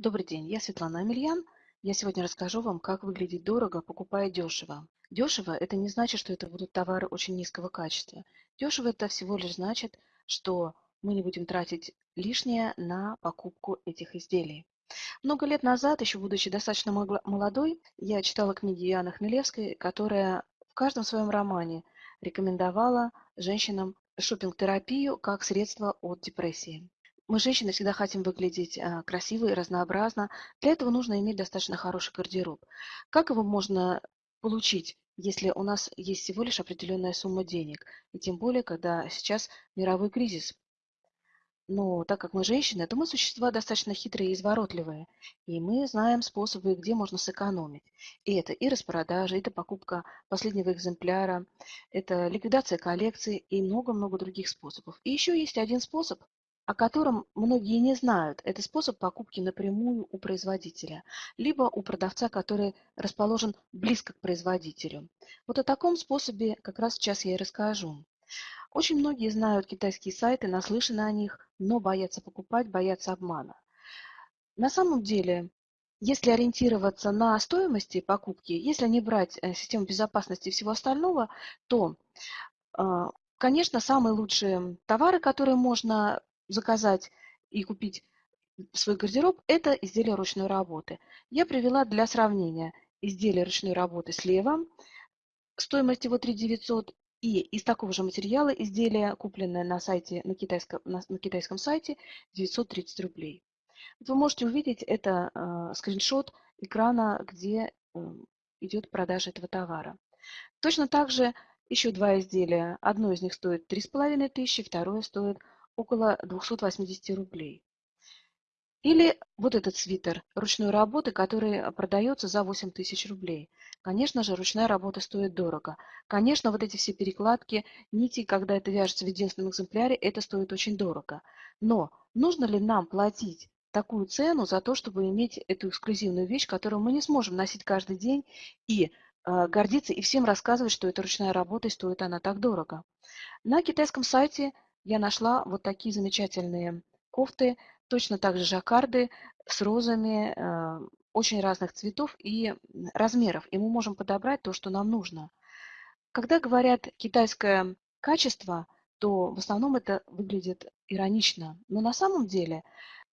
Добрый день, я Светлана Амельян. Я сегодня расскажу вам, как выглядеть дорого, покупая дешево. Дешево – это не значит, что это будут товары очень низкого качества. Дешево – это всего лишь значит, что мы не будем тратить лишнее на покупку этих изделий. Много лет назад, еще будучи достаточно молодой, я читала книги Иоанны Хмелевской, которая в каждом своем романе рекомендовала женщинам шопинг-терапию как средство от депрессии. Мы, женщины, всегда хотим выглядеть а, красиво и разнообразно. Для этого нужно иметь достаточно хороший гардероб. Как его можно получить, если у нас есть всего лишь определенная сумма денег? И тем более, когда сейчас мировой кризис. Но так как мы женщины, то мы существа достаточно хитрые и изворотливые. И мы знаем способы, где можно сэкономить. И это и распродажа, это покупка последнего экземпляра, это ликвидация коллекции и много-много других способов. И еще есть один способ, о котором многие не знают. Это способ покупки напрямую у производителя, либо у продавца, который расположен близко к производителю. Вот о таком способе как раз сейчас я и расскажу. Очень многие знают китайские сайты, наслышаны о них, но боятся покупать, боятся обмана. На самом деле, если ориентироваться на стоимости покупки, если не брать э, систему безопасности и всего остального, то, а, конечно, самые лучшие товары, которые можно заказать и купить свой гардероб, это изделия ручной работы. Я привела для сравнения изделие ручной работы слева, стоимость его 3 900, и из такого же материала изделие, купленное на, сайте, на, китайском, на, на китайском сайте, 930 рублей. Вы можете увидеть это э, скриншот экрана, где э, идет продажа этого товара. Точно так же еще два изделия. Одно из них стоит 3500, второе стоит около 280 рублей. Или вот этот свитер ручной работы, который продается за 8 тысяч рублей. Конечно же, ручная работа стоит дорого. Конечно, вот эти все перекладки, нити, когда это вяжется в единственном экземпляре, это стоит очень дорого. Но нужно ли нам платить такую цену за то, чтобы иметь эту эксклюзивную вещь, которую мы не сможем носить каждый день и э, гордиться и всем рассказывать, что это ручная работа и стоит она так дорого. На китайском сайте я нашла вот такие замечательные кофты, точно так же жаккарды с розами э, очень разных цветов и размеров. И мы можем подобрать то, что нам нужно. Когда говорят китайское качество, то в основном это выглядит иронично. Но на самом деле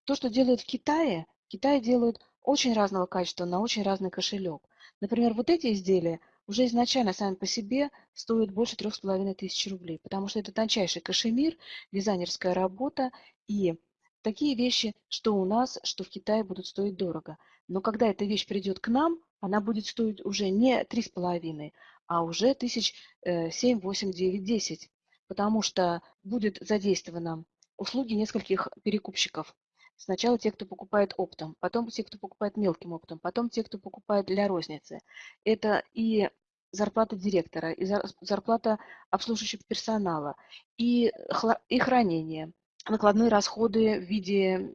то, что делают в Китае, в Китае делают очень разного качества на очень разный кошелек. Например, вот эти изделия уже изначально сами по себе стоят больше трех с половиной тысяч рублей, потому что это тончайший кашемир, дизайнерская работа и такие вещи, что у нас, что в Китае будут стоить дорого. Но когда эта вещь придет к нам, она будет стоить уже не три с половиной, а уже тысяч э, семь, восемь, девять, десять, потому что будет задействовано услуги нескольких перекупщиков. Сначала те, кто покупает оптом, потом те, кто покупает мелким оптом, потом те, кто покупает для розницы. Это и зарплата директора, и зарплата обслуживающего персонала, и, и хранение, накладные расходы в виде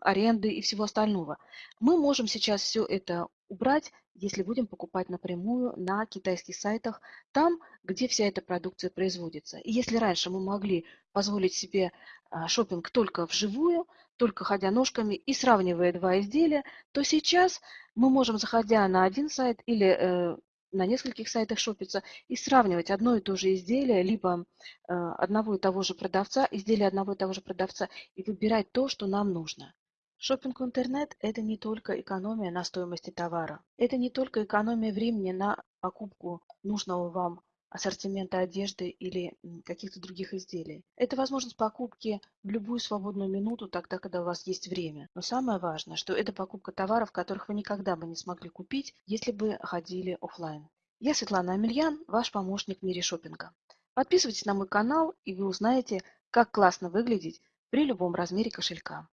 аренды и всего остального. Мы можем сейчас все это убрать, если будем покупать напрямую на китайских сайтах, там, где вся эта продукция производится. И если раньше мы могли позволить себе а, шопинг только вживую, только ходя ножками и сравнивая два изделия, то сейчас мы можем, заходя на один сайт или э, на нескольких сайтах шопиться и сравнивать одно и то же изделие, либо э, одного и того же продавца, изделие одного и того же продавца, и выбирать то, что нам нужно. Шопинг в интернет – это не только экономия на стоимости товара. Это не только экономия времени на покупку нужного вам ассортимента одежды или каких-то других изделий. Это возможность покупки в любую свободную минуту, тогда, когда у вас есть время. Но самое важное, что это покупка товаров, которых вы никогда бы не смогли купить, если бы ходили офлайн. Я Светлана Амельян, ваш помощник в мире шопинга. Подписывайтесь на мой канал, и вы узнаете, как классно выглядеть при любом размере кошелька.